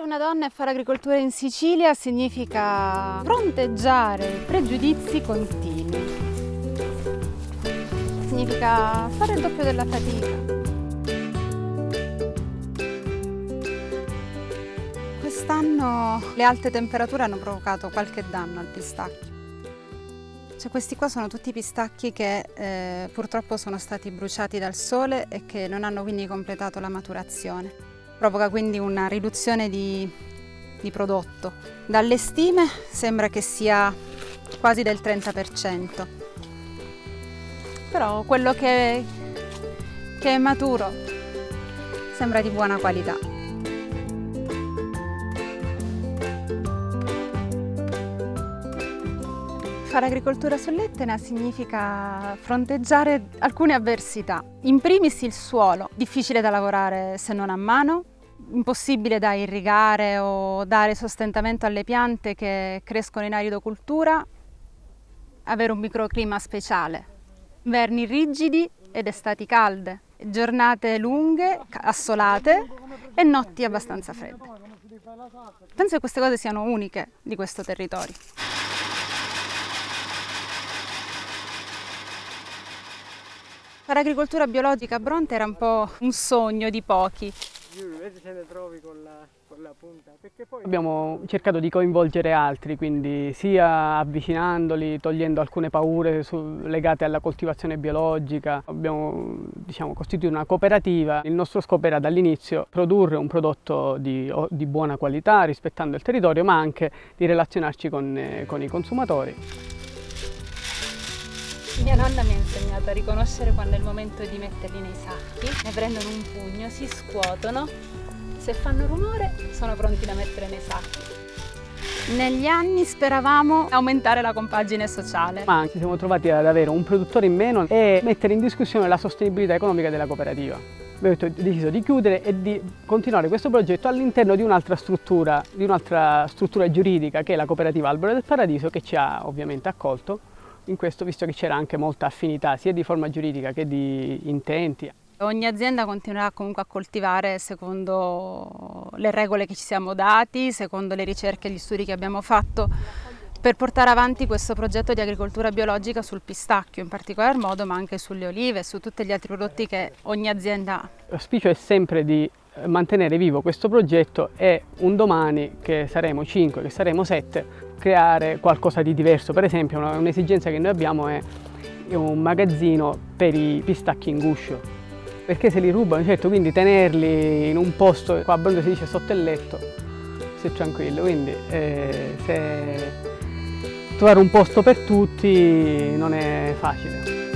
Essere una donna e fare agricoltura in Sicilia significa fronteggiare pregiudizi continui. Significa fare il doppio della fatica. Quest'anno le alte temperature hanno provocato qualche danno al pistacchio. Cioè, questi qua sono tutti pistacchi che eh, purtroppo sono stati bruciati dal sole e che non hanno quindi completato la maturazione. Provoca quindi una riduzione di, di prodotto. Dalle stime sembra che sia quasi del 30%, però quello che, che è maturo sembra di buona qualità. Fare agricoltura sull'Etna significa fronteggiare alcune avversità. In primis il suolo, difficile da lavorare se non a mano, impossibile da irrigare o dare sostentamento alle piante che crescono in aridocultura, avere un microclima speciale, inverni rigidi ed estati calde, giornate lunghe, assolate e notti abbastanza fredde. Penso che queste cose siano uniche di questo territorio. Fare agricoltura biologica a Bronte era un po' un sogno di pochi. Vedi se ne trovi con la, con la punta. Poi... Abbiamo cercato di coinvolgere altri, quindi sia avvicinandoli, togliendo alcune paure su, legate alla coltivazione biologica. Abbiamo diciamo, costituito una cooperativa. Il nostro scopo era dall'inizio produrre un prodotto di, di, buona qualità, rispettando il territorio, ma anche di relazionarci con, eh, con i consumatori. Mia nonna mi ha insegnato a riconoscere quando è il momento di metterli nei sacchi, ne prendono un pugno, si scuotono, se fanno rumore sono pronti da mettere nei sacchi. Negli anni speravamo aumentare la compagine sociale. Ma ci siamo trovati ad avere un produttore in meno e mettere in discussione la sostenibilità economica della cooperativa. Abbiamo deciso di chiudere e di continuare questo progetto all'interno di un'altra struttura, di un'altra struttura giuridica che è la cooperativa Albero del Paradiso che ci ha ovviamente accolto in questo visto che c'era anche molta affinità sia di forma giuridica che di intenti. Ogni azienda continuerà comunque a coltivare secondo le regole che ci siamo dati, secondo le ricerche e gli studi che abbiamo fatto per portare avanti questo progetto di agricoltura biologica sul pistacchio in particolar modo, ma anche sulle olive e su tutti gli altri prodotti che ogni azienda ha. L'auspicio è sempre di mantenere vivo questo progetto e un domani che saremo 5, che saremo 7, creare qualcosa di diverso. Per esempio un'esigenza che noi abbiamo è un magazzino per i pistacchi in guscio, perché se li rubano, certo, quindi tenerli in un posto, qua a Bronzo si dice sotto il letto, se tranquillo, quindi eh, se trovare un posto per tutti non è facile.